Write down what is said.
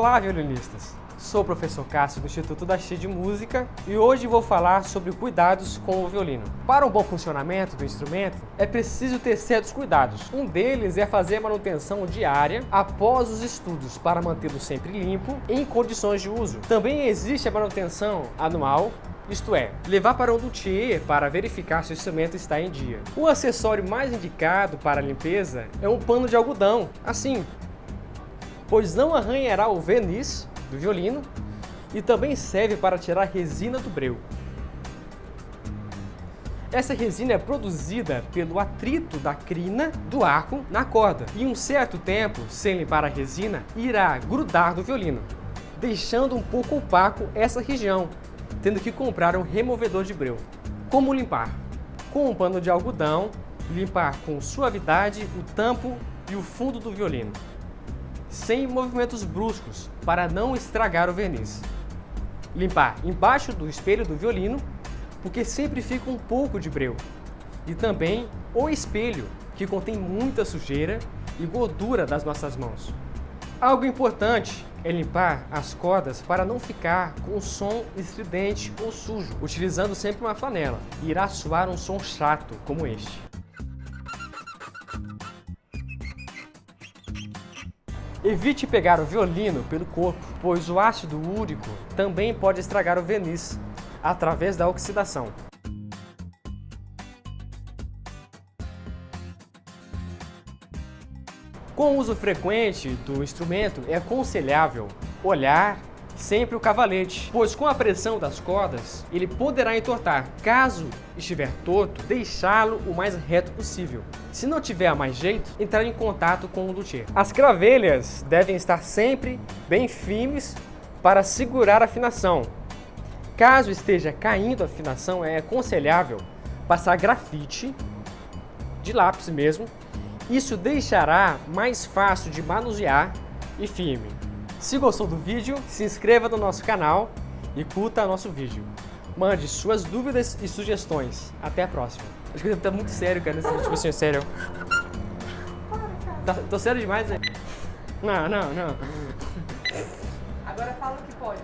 Olá, violinistas! Sou o professor Cássio do Instituto da X de Música e hoje vou falar sobre cuidados com o violino. Para um bom funcionamento do instrumento, é preciso ter certos cuidados. Um deles é fazer a manutenção diária após os estudos para mantê-lo sempre limpo em condições de uso. Também existe a manutenção anual isto é, levar para um luthier para verificar se o instrumento está em dia. O acessório mais indicado para a limpeza é um pano de algodão, assim, pois não arranhará o verniz do violino e também serve para tirar resina do breu. Essa resina é produzida pelo atrito da crina do arco na corda e um certo tempo, sem limpar a resina, irá grudar do violino, deixando um pouco opaco essa região, tendo que comprar um removedor de breu. Como limpar? Com um pano de algodão, limpar com suavidade o tampo e o fundo do violino, sem movimentos bruscos, para não estragar o verniz. Limpar embaixo do espelho do violino, porque sempre fica um pouco de breu. E também o espelho, que contém muita sujeira e gordura das nossas mãos. Algo importante é limpar as cordas para não ficar com som estridente ou sujo, utilizando sempre uma flanela. Irá soar um som chato como este. Evite pegar o violino pelo corpo, pois o ácido úrico também pode estragar o verniz através da oxidação. Com o uso frequente do instrumento, é aconselhável olhar sempre o cavalete, pois com a pressão das cordas, ele poderá entortar. Caso estiver torto, deixá-lo o mais reto possível. Se não tiver mais jeito, entrar em contato com o luthier. As cravelhas devem estar sempre bem firmes para segurar a afinação. Caso esteja caindo a afinação, é aconselhável passar grafite, de lápis mesmo, isso deixará mais fácil de manusear e firme. Se gostou do vídeo, se inscreva no nosso canal e curta nosso vídeo. Mande suas dúvidas e sugestões. Até a próxima. Acho que tá muito sério, cara, nesse tipo assim, sério. Tá, tô sério demais, né? Não, não, não. Agora fala o que pode.